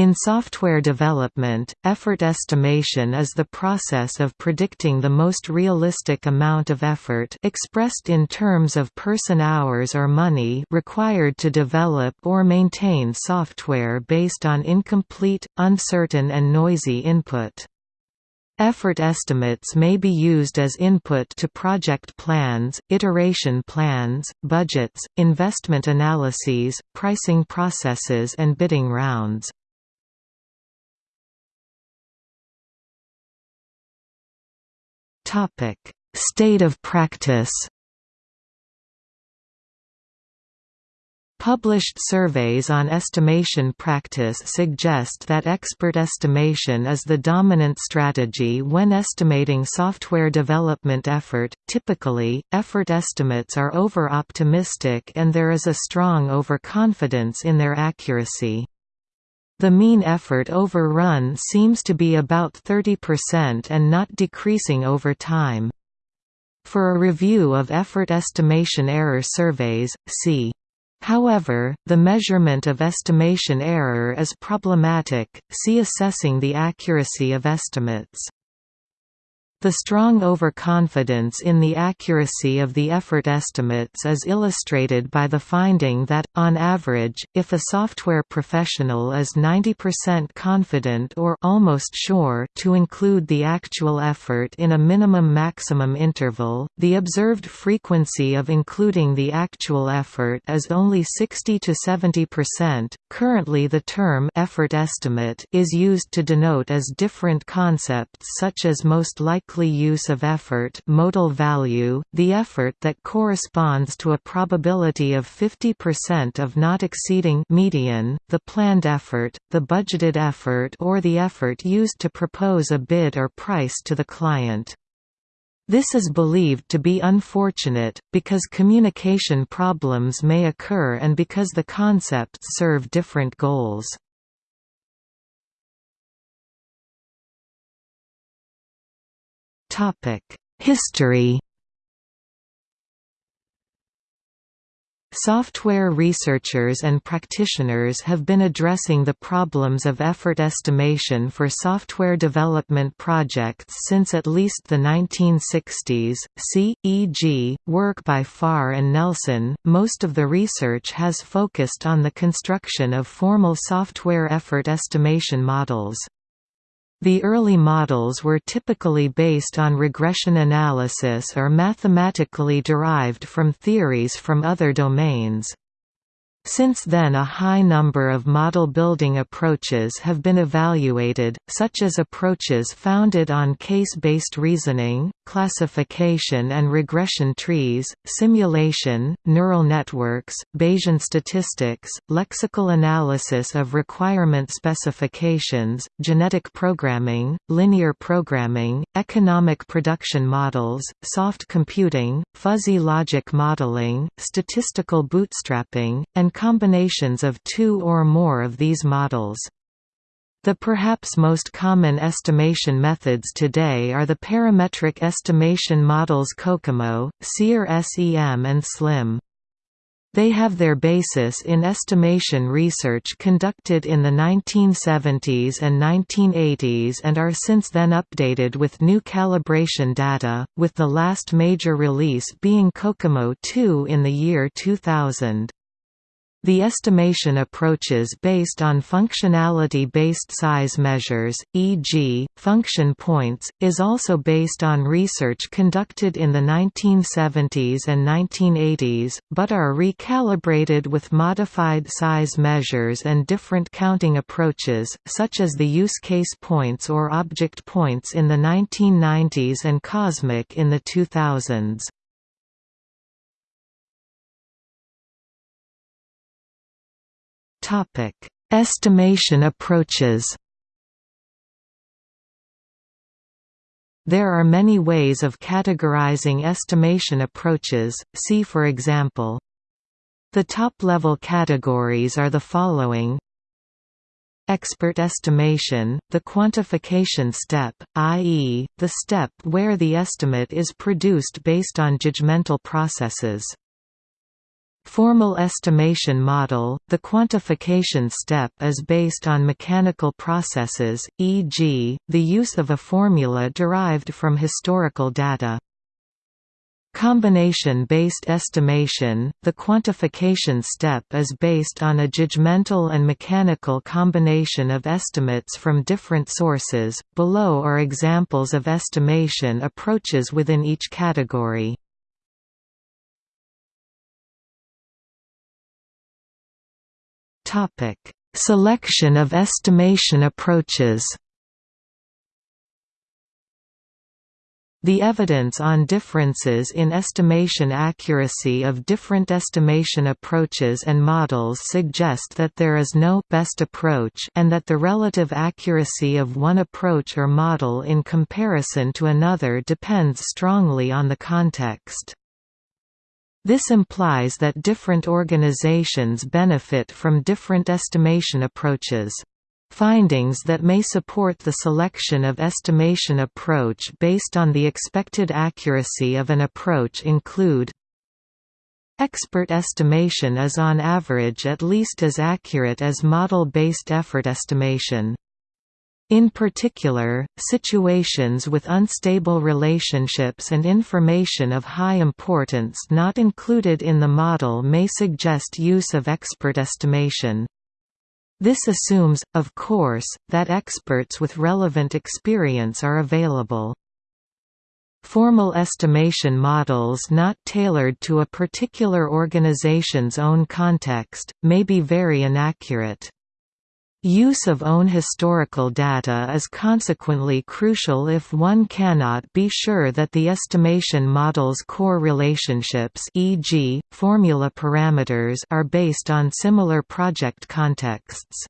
In software development, effort estimation is the process of predicting the most realistic amount of effort expressed in terms of person-hours or money required to develop or maintain software based on incomplete, uncertain and noisy input. Effort estimates may be used as input to project plans, iteration plans, budgets, investment analyses, pricing processes and bidding rounds. State of practice. Published surveys on estimation practice suggest that expert estimation is the dominant strategy when estimating software development effort. Typically, effort estimates are over-optimistic and there is a strong overconfidence in their accuracy. The mean effort overrun seems to be about 30% and not decreasing over time. For a review of effort estimation error surveys, see However, the measurement of estimation error is problematic, see assessing the accuracy of estimates. The strong overconfidence in the accuracy of the effort estimates is illustrated by the finding that, on average, if a software professional is 90% confident or almost sure to include the actual effort in a minimum-maximum interval, the observed frequency of including the actual effort is only 60 to 70%. Currently, the term effort estimate is used to denote as different concepts such as most likely likely use of effort modal value, the effort that corresponds to a probability of 50% of not exceeding median, the planned effort, the budgeted effort or the effort used to propose a bid or price to the client. This is believed to be unfortunate, because communication problems may occur and because the concepts serve different goals. History Software researchers and practitioners have been addressing the problems of effort estimation for software development projects since at least the 1960s. See, e.g., work by Farr and Nelson. Most of the research has focused on the construction of formal software effort estimation models. The early models were typically based on regression analysis or mathematically derived from theories from other domains. Since then a high number of model-building approaches have been evaluated, such as approaches founded on case-based reasoning, classification and regression trees, simulation, neural networks, Bayesian statistics, lexical analysis of requirement specifications, genetic programming, linear programming, economic production models, soft computing, fuzzy logic modeling, statistical bootstrapping, and combinations of two or more of these models. The perhaps most common estimation methods today are the parametric estimation models COCOMO, SEER-SEM and SLIM. They have their basis in estimation research conducted in the 1970s and 1980s and are since then updated with new calibration data, with the last major release being COCOMO 2 in the year 2000. The estimation approaches based on functionality-based size measures, e.g., function points, is also based on research conducted in the 1970s and 1980s, but are recalibrated with modified size measures and different counting approaches, such as the use case points or object points in the 1990s and COSMIC in the 2000s. Topic: Estimation approaches. There are many ways of categorizing estimation approaches, see for example. The top-level categories are the following Expert estimation, the quantification step, i.e., the step where the estimate is produced based on judgmental processes. Formal estimation model – The quantification step is based on mechanical processes, e.g., the use of a formula derived from historical data. Combination-based estimation – The quantification step is based on a judgmental and mechanical combination of estimates from different sources. Below are examples of estimation approaches within each category. Topic: Selection of estimation approaches. The evidence on differences in estimation accuracy of different estimation approaches and models suggest that there is no best approach and that the relative accuracy of one approach or model in comparison to another depends strongly on the context. This implies that different organizations benefit from different estimation approaches. Findings that may support the selection of estimation approach based on the expected accuracy of an approach include Expert estimation is on average at least as accurate as model-based effort estimation. In particular, situations with unstable relationships and information of high importance not included in the model may suggest use of expert estimation. This assumes, of course, that experts with relevant experience are available. Formal estimation models not tailored to a particular organization's own context, may be very inaccurate. Use of own historical data is consequently crucial if one cannot be sure that the estimation model's core relationships e.g., formula parameters are based on similar project contexts.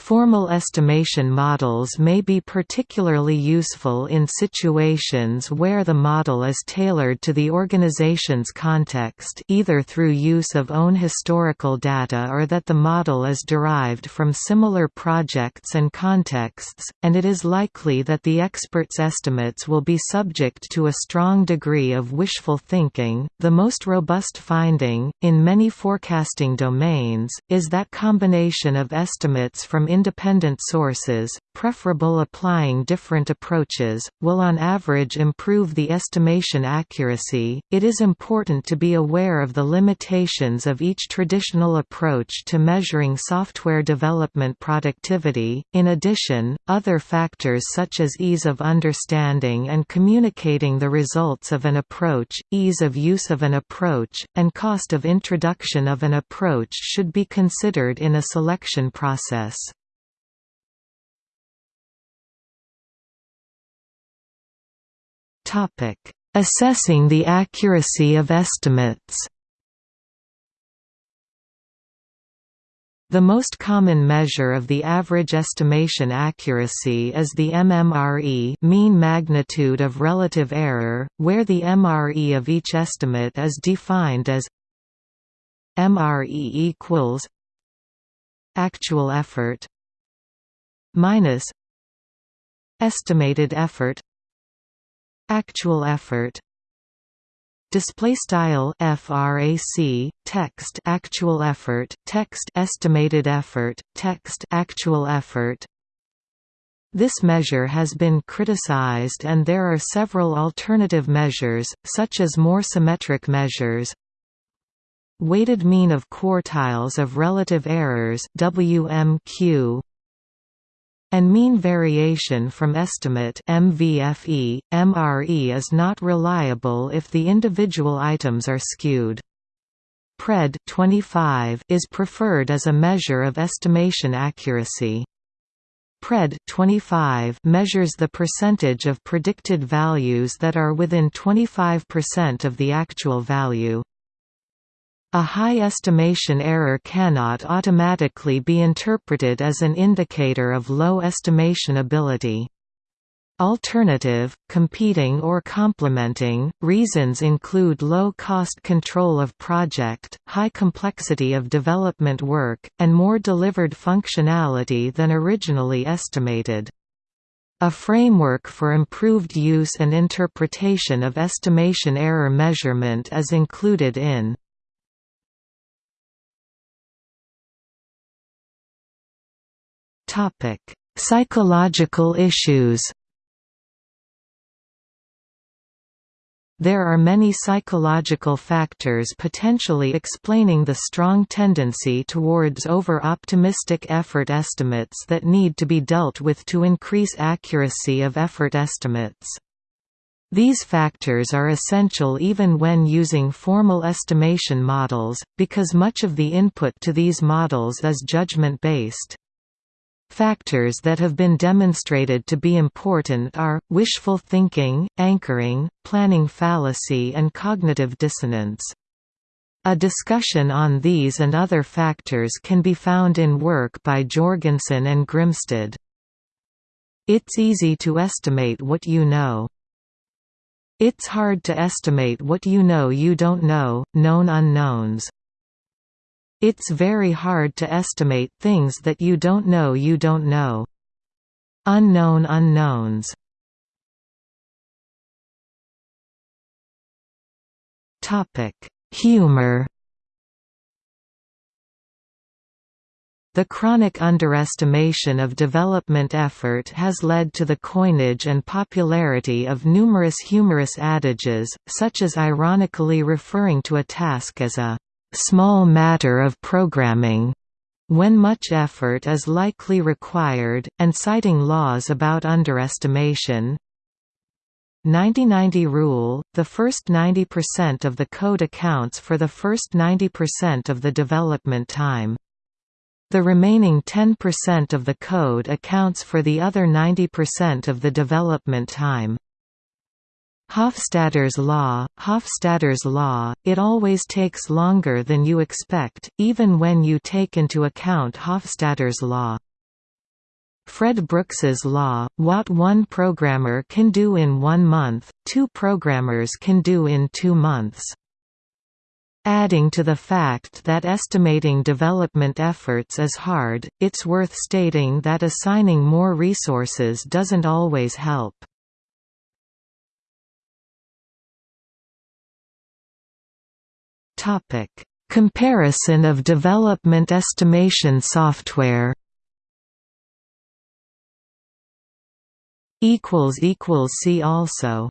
Formal estimation models may be particularly useful in situations where the model is tailored to the organization's context either through use of own historical data or that the model is derived from similar projects and contexts, and it is likely that the expert's estimates will be subject to a strong degree of wishful thinking. The most robust finding, in many forecasting domains, is that combination of estimates from independent sources, preferable applying different approaches, will on average improve the estimation accuracy. It is important to be aware of the limitations of each traditional approach to measuring software development productivity. In addition, other factors such as ease of understanding and communicating the results of an approach, ease of use of an approach, and cost of introduction of an approach should be considered in a selection process. Assessing the accuracy of estimates. The most common measure of the average estimation accuracy is the MMRE mean magnitude of relative error, where the MRE of each estimate is defined as MRE equals actual effort minus estimated effort Actual effort. Display style frac text actual effort text estimated effort text actual effort. This measure has been criticized and there are several alternative measures such as more symmetric measures. Weighted mean of quartiles of relative errors WMQ and mean variation from estimate MVFE, MRE is not reliable if the individual items are skewed. PRED 25 is preferred as a measure of estimation accuracy. PRED 25 measures the percentage of predicted values that are within 25% of the actual value. A high estimation error cannot automatically be interpreted as an indicator of low estimation ability. Alternative, competing or complementing, reasons include low cost control of project, high complexity of development work, and more delivered functionality than originally estimated. A framework for improved use and interpretation of estimation error measurement is included in Psychological issues There are many psychological factors potentially explaining the strong tendency towards over-optimistic effort estimates that need to be dealt with to increase accuracy of effort estimates. These factors are essential even when using formal estimation models, because much of the input to these models is judgment-based. Factors that have been demonstrated to be important are, wishful thinking, anchoring, planning fallacy and cognitive dissonance. A discussion on these and other factors can be found in work by Jorgensen and Grimstad. It's easy to estimate what you know. It's hard to estimate what you know you don't know, known unknowns. It's very hard to estimate things that you don't know you don't know. Unknown unknowns. Humor. The chronic underestimation of development effort has led to the coinage and popularity of numerous humorous adages, such as ironically referring to a task as a small matter of programming when much effort is likely required, and citing laws about underestimation. 90-90 rule – The first 90% of the code accounts for the first 90% of the development time. The remaining 10% of the code accounts for the other 90% of the development time. Hofstadter's law, Hofstadter's law, it always takes longer than you expect, even when you take into account Hofstadter's law. Fred Brooks's law, what one programmer can do in one month, two programmers can do in two months. Adding to the fact that estimating development efforts is hard, it's worth stating that assigning more resources doesn't always help. Comparison of development estimation software. See also.